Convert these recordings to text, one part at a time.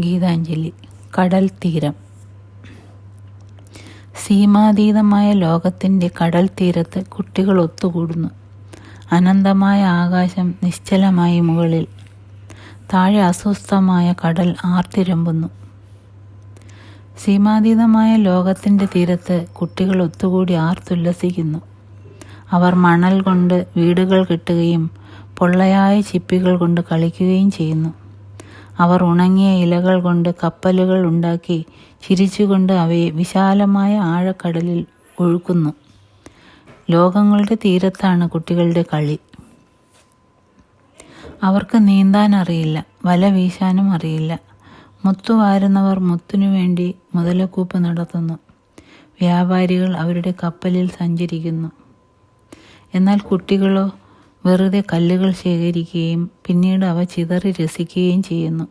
ഗീതാഞ്ജലി കടൽ തീരം. സീമാതീതമായ ലോകത്തിന്റെ കടൽ തീരത്ത് കുട്ടികൾ ഒത്തുകൂടുന്നു. അനന്തമായ ആകാശം നിശ്ചലമായി മുകളിൽ. താഴെ അസ്വസ്ഥമായ കടൽ ആർത്തിരമ്പുന്നു. സീമാതീതമായ ലോകത്തിന്റെ തീരത്ത് കുട്ടികൾ ഒത്തുകൂടി ആർത്തുല്ലസിക്കുന്നു. അവർ മണൽ കൊണ്ട് വീടുകൾ കെട്ടുകയും പൊള്ളയായ ചിപ്പികൾ കൊണ്ട് കളിക്കുകയും ചെയ്യുന്നു. അവർ ഉണങ്ങിയ ഇലകൾ കൊണ്ട് കപ്പലുകൾ ഉണ്ടാക്കി ചിരിച്ചുകൊണ്ട് അവയെ വിശാലമായ ആഴക്കടലിൽ ഒഴുക്കുന്നു. ലോകങ്ങളുടെ തീരത്താണ് കുട്ടികളുടെ കളി. അവർക്ക് നീന്താൻ അറിയില്ല വല വീശാനും അറിയില്ല. മുത്തു വാരുന്നവർ മുത്തിനു വേണ്ടി മുതലക്കൂപ്പ് നടത്തുന്നു. വ്യാപാരികൾ അവരുടെ കപ്പലിൽ സഞ്ചരിക്കുന്നു. എന്നാൽ കുട്ടികളോ വെറുതെ കല്ലുകൾ ശേഖരിക്കുകയും പിന്നീട് അവ ചിതറി രസിക്കുകയും ചെയ്യുന്നു.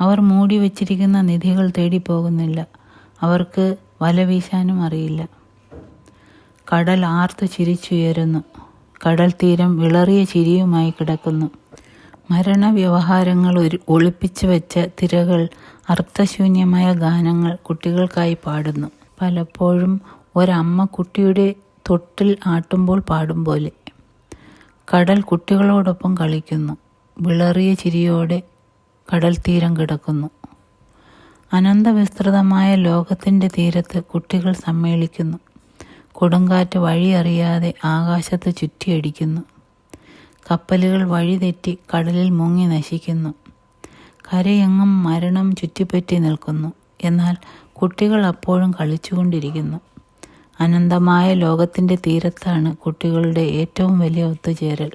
അവർ മൂടി വച്ചിരിക്കുന്ന നിധികൾ തേടി പോകുന്നില്ല. അവർക്ക് വല വീശാനും അറിയില്ല. കടൽ ആർത്തു ചിരിച്ചുയരുന്നു. കടൽ തീരം വിളറിയ ചിരിയുമായി കിടക്കുന്നു. മരണവ്യവഹാരങ്ങൾ ഒരു ഒളിപ്പിച്ചു വെച്ച തിരകൾ അർത്ഥശൂന്യമായ ഗാനങ്ങൾ കുട്ടികൾക്കായി പാടുന്നു. പലപ്പോഴും ഒരമ്മ കുട്ടിയുടെ തൊട്ടിൽ ആട്ടുമ്പോൾ പാടും പോലെ. കടൽ കുട്ടികളോടൊപ്പം കളിക്കുന്നു. വിളറിയ ചിരിയോടെ കടൽ തീരം കിടക്കുന്നു. അനന്തവിസ്തൃതമായ ലോകത്തിന്റെ തീരത്ത് കുട്ടികൾ സമ്മേളിക്കുന്നു. കൊടുങ്കാറ്റ് വഴിയറിയാതെ ആകാശത്ത് ചുറ്റിയടിക്കുന്നു. കപ്പലുകൾ വഴിതെറ്റി കടലിൽ മുങ്ങി നശിക്കുന്നു. കരയെങ്ങും മരണം ചുറ്റിപ്പറ്റി നിൽക്കുന്നു. എന്നാൽ കുട്ടികൾ അപ്പോഴും കളിച്ചുകൊണ്ടിരിക്കുന്നു. അനന്തമായ ലോകത്തിന്റെ തീരത്താണ് കുട്ടികളുടെ ഏറ്റവും വലിയ ഒത്തുചേരൽ.